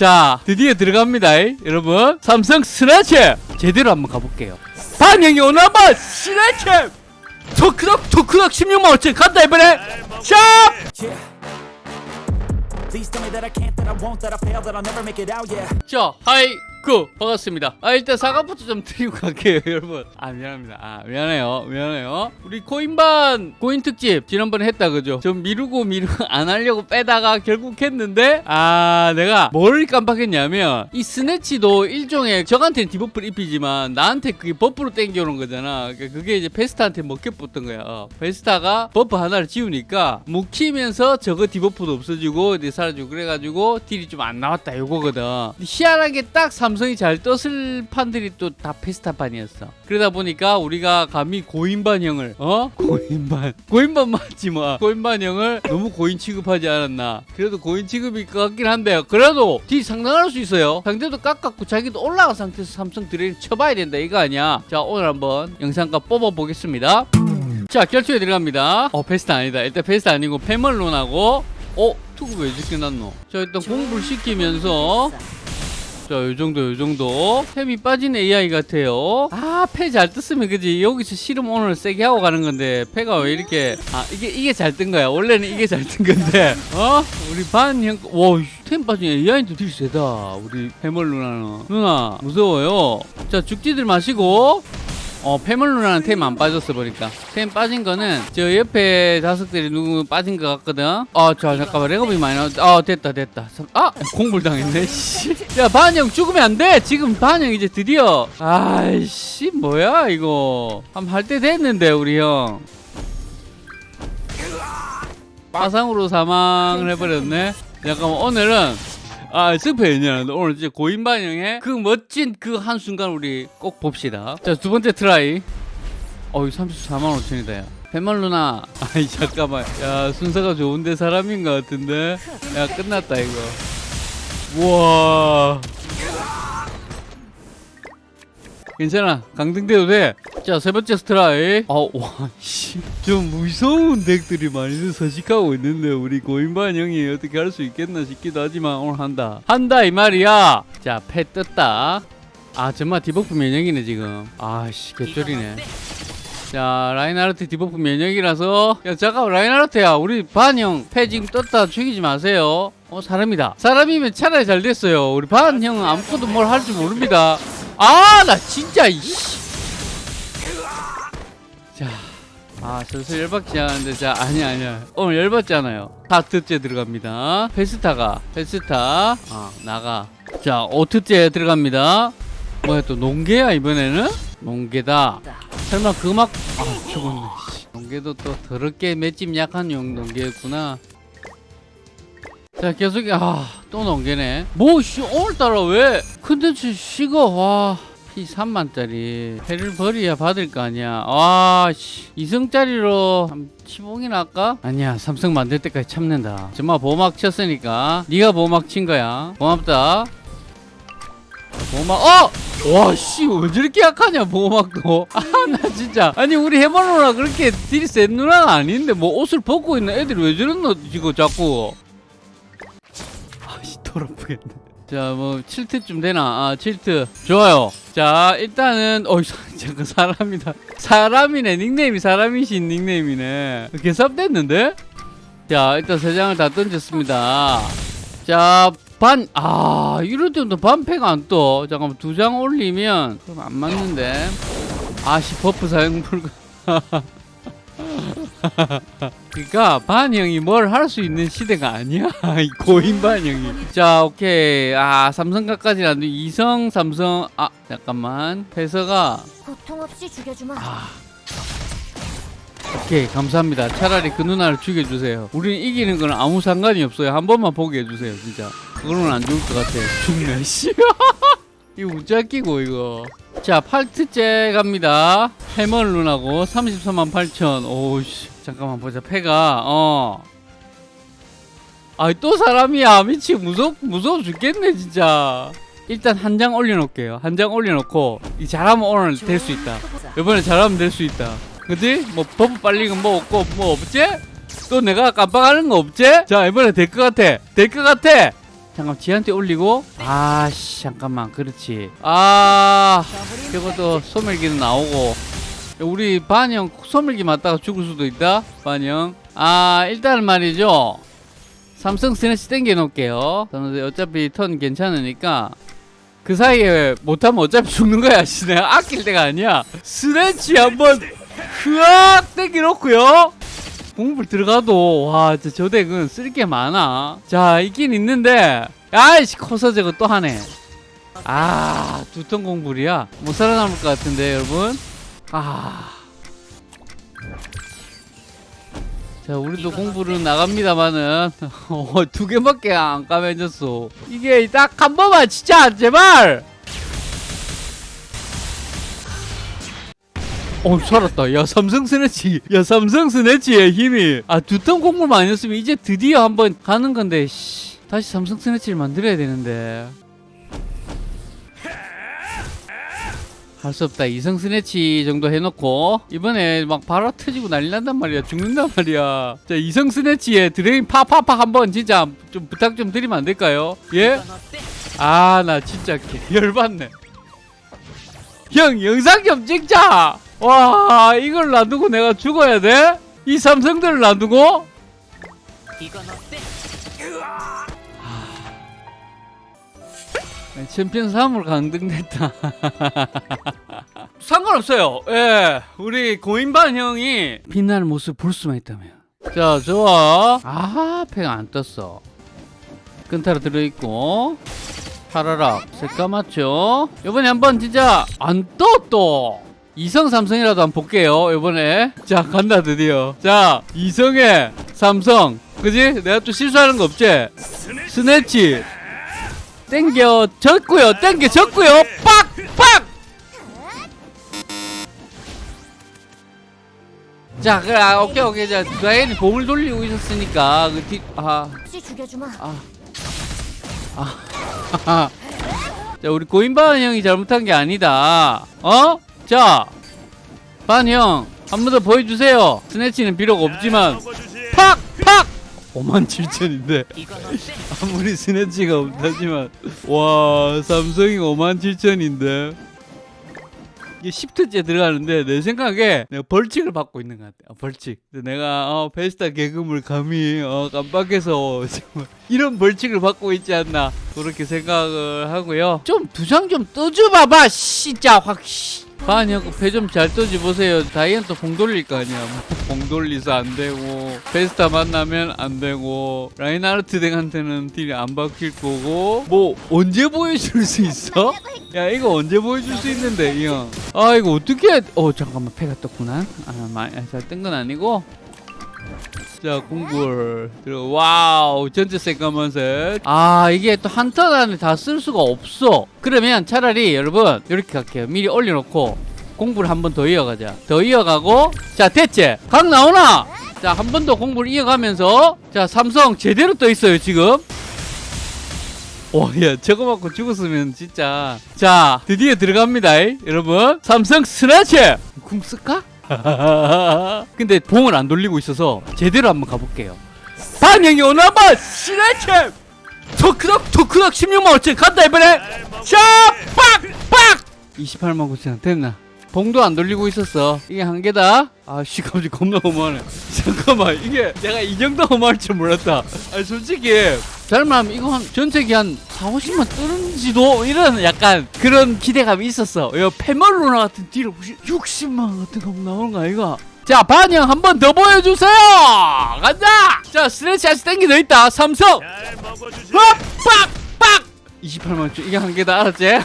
자 드디어 들어갑니다 이. 여러분 삼성 스나치 제대로 한번 가볼게요 반영이 한번 스나치 토크덕 토크덕 16만 5천 간다 이번에 샵. 자, 하이, 그, 반갑습니다. 아, 일단 사과부터 좀 드리고 갈게요, 여러분. 아, 미안합니다. 아, 미안해요. 미안해요. 우리 코인반, 코인 특집, 지난번에 했다, 그죠? 좀 미루고 미루고 안 하려고 빼다가 결국 했는데, 아, 내가 뭘 깜빡했냐면, 이 스네치도 일종의, 저한테는 디버프를 입히지만, 나한테 그게 버프로 땡겨오는 거잖아. 그러니까 그게 이제 베스타한테 먹혀붙던 거야. 어, 베스타가 버프 하나를 지우니까, 묵히면서 저거 debuff도 없어지고, 이제 사라지고, 그래가지고, 딜이 좀 안 나왔다, 요거거든. 희한하게 딱 삼성이 잘 떴을 판들이 또 다 페스타 판이었어. 그러다 보니까 우리가 감히 고인반형을 어 고인반 고인반 맞지 뭐 고인반형을 너무 고인 취급하지 않았나. 그래도 고인 취급일 것 같긴 한데 그래도 딜 상당할 수 있어요. 상대도 깎았고 자기도 올라간 상태에서 삼성 드레인 쳐봐야 된다 이거 아니야. 자 오늘 한번 영상각 뽑아 보겠습니다. 자 결투에 들어갑니다. 어 페스타 아니다. 일단 페스타 아니고 페멀론하고 어 투구 왜 이렇게 났노? 자 일단 공부를 시키면서 자, 요 정도, 요 정도. 템이 빠진 AI 같아요. 아, 패잘 떴으면 그지. 여기서 실험 오늘 세게 하고 가는 건데, 패가 왜 이렇게. 아, 이게, 이게 잘 뜬 거야. 원래는 이게 잘 뜬 건데. 어? 우리 반 형, 와, 템 빠진 AI도 딜 세다. 우리 패멀 누나는. 누나, 무서워요. 자, 죽지들 마시고. 어, 패물 누나는 템 안 빠졌어 보니까 템 빠진 거는 저 옆에 자석들이 누구 빠진 것 같거든 어, 저 잠깐만 레고비 많이 나왔 어, 됐다 됐다 삼- 아, 공불 당했네 씨. 야, 반영 죽으면 안 돼. 지금 반영 이제 드디어 아이씨, 뭐야 이거. 한번 할때 됐는데 우리 형. 화상으로 사망을 해버렸네. 잠깐만 오늘은 아 스페인이야. 오늘 이제 고인 반영의 그 멋진 그 한 순간 우리 꼭 봅시다. 자 두 번째 트라이. 어이 34만 5천이다 야. 배멀 누나. 아이 잠깐만. 야 순서가 좋은데 사람인 것 같은데. 야 끝났다 이거. 우와. 괜찮아. 강등돼도 돼. 자, 세 번째 스트라이. 아, 와, 씨. 좀 무서운 덱들이 많이 서식하고 있는데, 우리 고인반 형이 어떻게 할 수 있겠나 싶기도 하지만, 오늘 한다. 한다, 이 말이야. 자, 패 떴다. 아, 정말 디버프 면역이네, 지금. 아씨, 개쩔이네. 자, 라인하르트 디버프 면역이라서. 야, 잠깐, 라인하르트야. 우리 반형 패 지금 떴다 죽이지 마세요. 어, 사람이다. 사람이면 차라리 잘 됐어요. 우리 반 형은 아무것도 뭘 할 줄 모릅니다. 아, 나 진짜, 이씨. 자, 아, 슬슬 열받지 않은데, 자, 아니야, 아니야. 오늘 열받잖아요. 다트째 들어갑니다. 페스타가, 페스타, 아, 나가. 자, 오트째 들어갑니다. 뭐야, 또 농개야, 이번에는? 농개다. 설마 그 막, 아, 죽었네, 씨. 농개도 또 더럽게 맷집 약한 용 농개였구나. 자, 계속, 아, 또 농개네. 뭐, 씨, 오늘따라 왜 컨텐츠 식어, 와. 피 3만짜리 패를 버려야 받을 거 아니야 와 씨. 2성짜리로 한 15이나 할까? 아니야 삼성 만들 때까지 참는다 정말 보호막 쳤으니까 네가 보호막 친 거야 고맙다 보호막 어! 와씨 왜 저렇게 약하냐 보호막도 아 나 진짜 아니 우리 해머누나 그렇게 딜이 센 누나가 아닌데 뭐 옷을 벗고 있는 애들이 왜 저러노 지금 자꾸 아씨 더럽겠네 자, 뭐 7트쯤 되나? 아, 7트. 좋아요. 자, 일단은 어, 잠깐 사람이다. 사람이네. 닉네임이 사람이신 닉네임이네. 개삽됐는데? 자, 일단 세 장을 다 던졌습니다. 자, 반, 아, 이럴 때도 반패가 안 떠. 잠깐만, 두 장 올리면, 그럼 안 맞는데. 아씨, 버프 사용 불가. 그러니까 반형이 뭘 할 수 있는 시대가 아니야. 이 고인 반형이. 자 오케이. 아 삼성가까지는 안돼 이성 삼성 아 잠깐만. 패서가 고통 없이 죽여주마. 아. 오케이 감사합니다. 차라리 그 누나를 죽여주세요. 우리는 이기는 건 아무 상관이 없어요. 한 번만 보게 해주세요 진짜. 그거는 안 좋을 것 같아. 죽네 씨. 이거 웃자 끼고 이거 자 8트째 갑니다. 해멀 누나고 34만 8천. 오우씨 잠깐만 보자. 패가 어. 아이 또 사람이야. 미치 무섭 무서워 죽겠네 진짜. 일단 한 장 올려놓을게요. 한 장 올려놓고 이 잘하면 오늘 될 수 있다. 이번에 잘하면 될 수 있다. 그지? 뭐 버프 빨리건 뭐 없고 뭐 없지? 또 내가 깜빡하는 거 없지? 자 이번에 될 것 같아. 될 것 같아 잠깐 지한테 올리고. 아씨 잠깐만. 그렇지. 아 이것도 소멸기는 나오고. 우리 반영 소멸기 맞다가 죽을 수도 있다? 반영 아 일단 말이죠. 삼성 스네치 땡겨 놓을게요. 어차피 턴 괜찮으니까 그 사이에 못하면 어차피 죽는 거야. 씨 내가 아낄 때가 아니야. 스네치 한번 흐악 땡겨 놓고요 공불 들어가도 와 저 덱은 쓸 게 많아 자 있긴 있는데 아이씨 커서 저거 또 하네 아 두턴 공불이야 못 살아남을 것 같은데 여러분 아. 자, 우리도 공부를 나갑니다만은 어, 두 개밖에 안 까매졌어. 이게 딱 한 번만 진짜 제발. 어 살았다. 야 삼성 snatch. 야 삼성 snatch의 힘이. 아두 턴 공부만 아니었으면 이제 드디어 한번 가는 건데. 씨. 다시 삼성 snatch를 만들어야 되는데. 할 수 없다. 이성 snatch 정도 해놓고 이번에 막 바로 터지고 난리 난단 말이야. 죽는단 말이야. 자 이성 snatch에 drain 파파파 한번 진짜 좀 부탁 좀 드리면 안 될까요? 예? 아 나 진짜 개 열받네. 형 영상 좀 찍자. 와 이걸 놔두고 내가 죽어야 돼? 이 삼성들을 놔두고? 네, 챔피언 3으로 강등됐다. 상관없어요. 예, 우리 고인반 형이 빛나는 모습 볼 수만 있다면. 자, 좋아. 아, 패가 안 떴어. 끈타로 들어있고. 파라락, 새까맣죠? 요번에 한번 진짜 안 떠, 또. 이성 삼성이라도 한번 볼게요, 요번에. 자, 간다, 드디어. 자, 이성의 삼성. 그지? 내가 또 실수하는 거 없지? 스네치. 땡겨 졌고요 땡겨 졌고요 빡빡 자 그래 아, 오케이 오케이 자 다행히 공을 돌리고 있었으니까 그 뒤아 혹시 죽여주마. 자 우리 고인반 형이 잘못한 게 아니다 어? 자 반형 한번 더 보여주세요. 스네치는 비록 없지만. 팍 팍! 5만 7천인데. 아무리 스네치가 없다지만. 와 삼성이 5만 7천인데. 이게 10트째 들어가는데 내 생각에 내가 벌칙을 받고 있는 것 같아. 어, 벌칙. 내가 어, 베스타 개그물 감히 어, 깜빡해서 정말 이런 벌칙을 받고 있지 않나. 그렇게 생각을 하고요. 좀 두 장 좀 떠줘봐봐 진짜 확 씨. 반이하고 배좀 잘 떠지 보세요. 다이앤또 공 돌릴 거 아니야. 공 돌리서 안 되고 베스타 만나면 안 되고 라인하르트 deck한테는 deal이 안 박힐 거고. 뭐 언제 보여줄 수 있어? 야 이거 언제 보여줄 수 있는데 이형아 이거 어떻게 어 잠깐만 패가 떴구나. 아잘뜬 건 아니고 자 공굴 wow 전체 새까만색 아 이게 또 한턴 안에 다 쓸 수가 없어. 그러면 차라리 여러분 이렇게 갈게요. 미리 올려놓고 공부를 한 번 더 이어가자. 더 이어가고 자 됐지 각 나오나? 자 한 번 더 공부를 이어가면서 자 삼성 제대로 떠 있어요 지금. 와야 저거 맞고 죽었으면 진짜. 자 드디어 들어갑니다 이, 여러분. 삼성 스나치 궁 쓸까? 근데 봉을 안 돌리고 있어서 제대로 한번 가볼게요. 반영이 오나마 시네체! 토크덕 토크덕 16만 5천 간다 이번에. 샤빡빡! 28만 9천 됐나? 봉도 안 돌리고 있었어. 이게 한 개다. 아씨 갑자기 겁나 어마하네. 잠깐만 이게 내가 이 정도 어마할 줄 몰랐다. 아니 솔직히 잘못하면 이거 한 전체기 한 4, 50만 뜨는지도 이런 약간 그런 기대감이 있었어. 이 페멀로나 같은 딜을 60만 같은 거 나오는 거 아이가? 자 반영 한 번 더 보여주세요. 간다. 자 스트레치 아직 땡기 더 있다. 삼성. 빡빡 28만 원 이게 한 개다 알았지?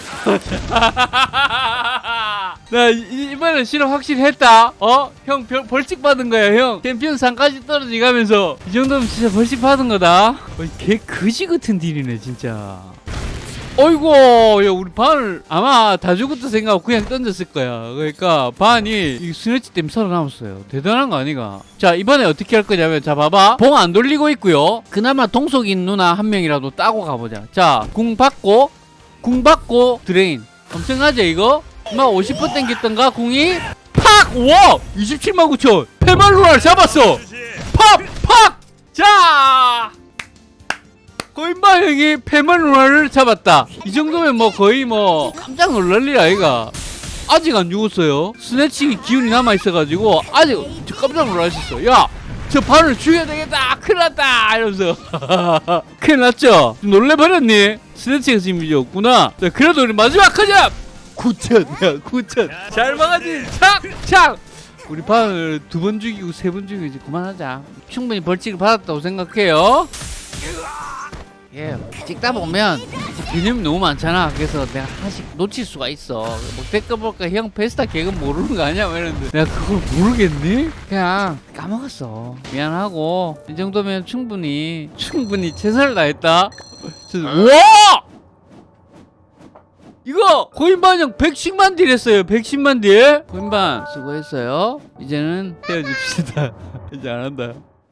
나 이- 이번엔 실험 확실히 했다. 어? 형 벌, 벌칙 받은 거야 형. 챔피언 상까지 떨어지 가면서. 이 정도면 진짜 벌칙 받은 거다. 어, 개 거지 같은 deal이네 진짜. 어이구 야 우리 반을 아마 다 죽었다 생각하고 그냥 던졌을 거야. 그러니까 반이 이 snatch 때문에 살아남았어요. 대단한 거 아니가? 자 이번에 어떻게 할 거냐면 자 봐봐. 봉 안 돌리고 있고요. 그나마 동속인 누나 한 명이라도 따고 가보자. 자 궁 받고 궁 받고 drain. 엄청나지 이거? 막50% 땡겼던가 궁이 팍! 우와! 27만 9천! 오 어, 페마 누나를 잡았어! 팍! 팍! 자! 고인반 형이 페마 누나를 잡았다. 이 정도면 뭐 거의 뭐 깜짝 놀랄 일 아이가. 아직 안 죽었어요. snatch의 기운이 남아 있어가지고 아직 저 깜짝 놀라셨어. 야, 저 반을 죽여야 되겠다. 큰일 났다. 이러면서 큰일 났죠. 좀 놀래버렸니? snatch이 지금 이제 없구나. 자, 그래도 우리 마지막 하자. 9천, 야, 9천. 잘 막아지. 착, 착. 우리 반을 두 번 죽이고 세 번 죽이고 이제 그만하자. 충분히 벌칙을 받았다고 생각해요. 예, 찍다 보면 개념이 너무 많잖아. 그래서 내가 하나씩 놓칠 수가 있어. 뭐 댓글 볼까 형 페스타 개그 모르는 거 아니야? 막 이러는데 내가 그걸 모르겠니? 그냥 까먹었어. 미안하고 이 정도면 충분히 충분히 최선을 다했다. 저- 와! 이거 고인반 형 110만 딜 했어요. 110만 딜. 고인반 수고했어요. 이제는 헤어집시다. 이제 안 한다.